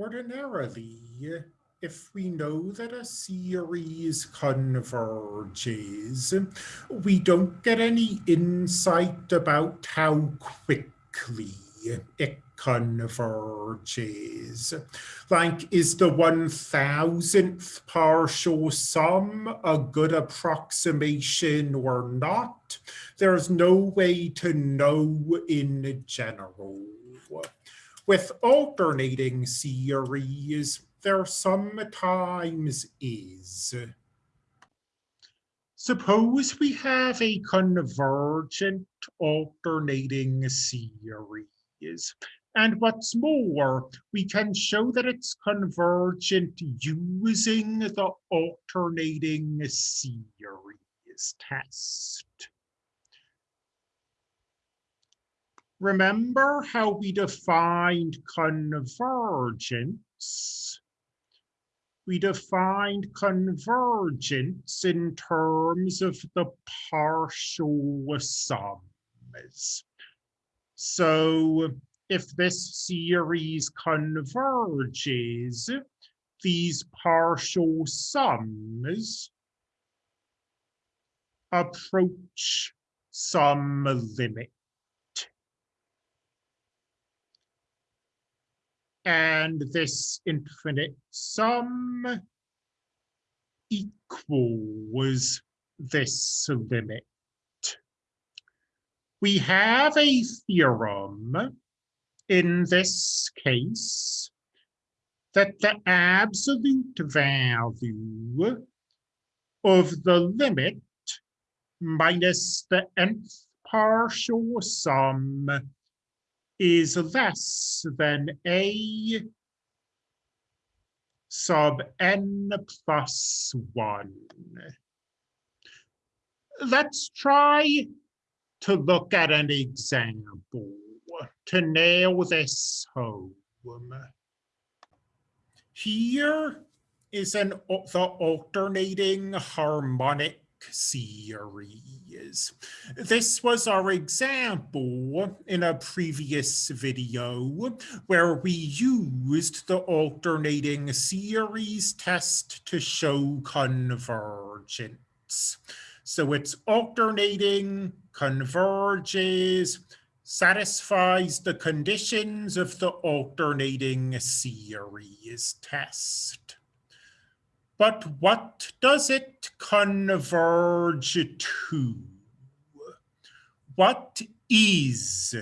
ordinarily, if we know that a series converges, we don't get any insight about how quickly it converges. Like, is the one thousandth partial sum a good approximation or not? There's no way to know in general. With alternating series, there sometimes is. Suppose we have a convergent alternating series. And what's more, we can show that it's convergent using the alternating series test. Remember how we defined convergence? We defined convergence in terms of the partial sums. So if this series converges, these partial sums approach some limit. And this infinite sum equals this limit. We have a theorem in this case that the absolute value of the limit minus the nth partial sum is less than a sub n plus 1. Let's try to look at an example to nail this home. Here is an the alternating harmonic series. This was our example in a previous video where we used the alternating series test to show convergence. So it's alternating, converges, satisfies the conditions of the alternating series test. But what does it converge to? What is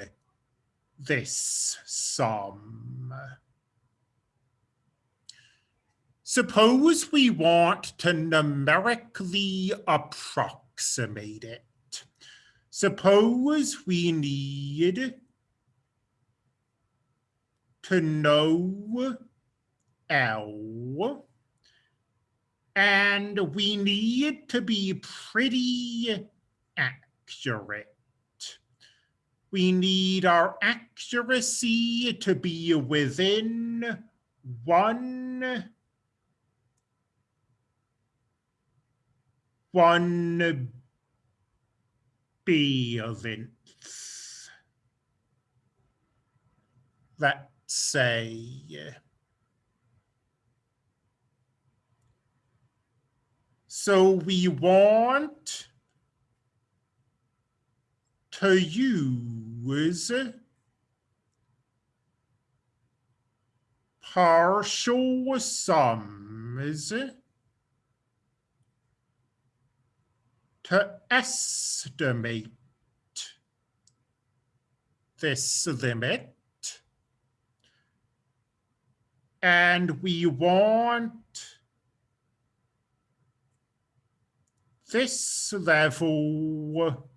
this sum? Suppose we want to numerically approximate it. Suppose we need to know L and we need to be pretty accurate. We need our accuracy to be within one one billionth. Let's say So we want to use partial sums to estimate this limit. And we want this level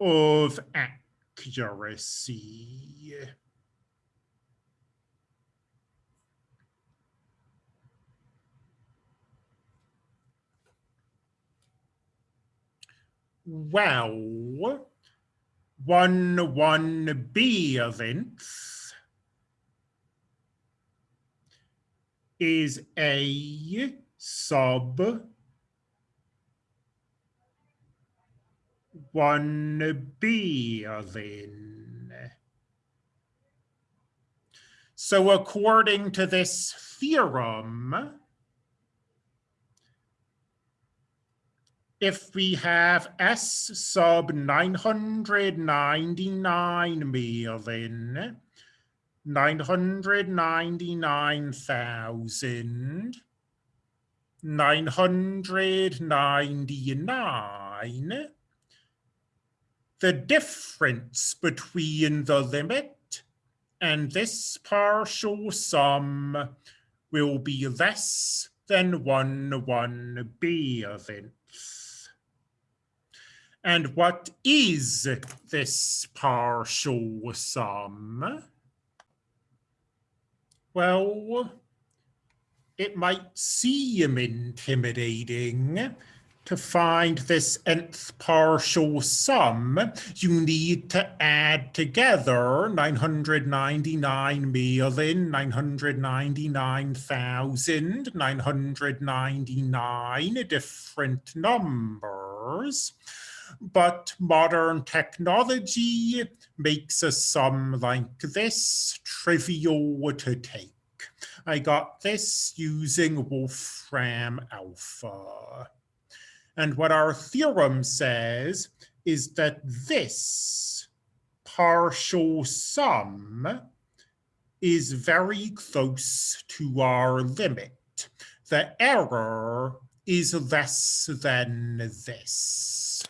of accuracy. Well, one one billionth is a sub one billion. So according to this theorem, if we have S sub 999 million, 999,000, 999, the difference between the limit and this partial sum will be less than 1 1 billionth. And what is this partial sum? Well, it might seem intimidating to find this nth partial sum, you need to add together 999,999,999 different numbers. But modern technology makes a sum like this trivial to take. I got this using Wolfram Alpha. And what our theorem says is that this partial sum is very close to our limit. The error is less than this.